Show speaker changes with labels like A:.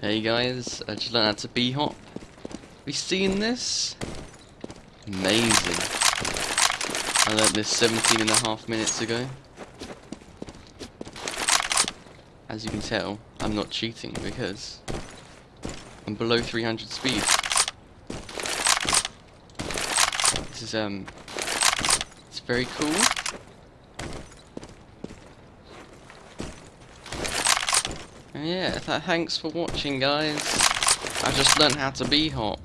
A: Hey guys, I just learned how to b-hop. We seen this? Amazing. I learned this 17 and a half minutes ago. As you can tell, I'm not cheating because I'm below 300 speed. This is, um, it's very cool. Yeah, th thanks for watching guys. I just learned how to b-hop.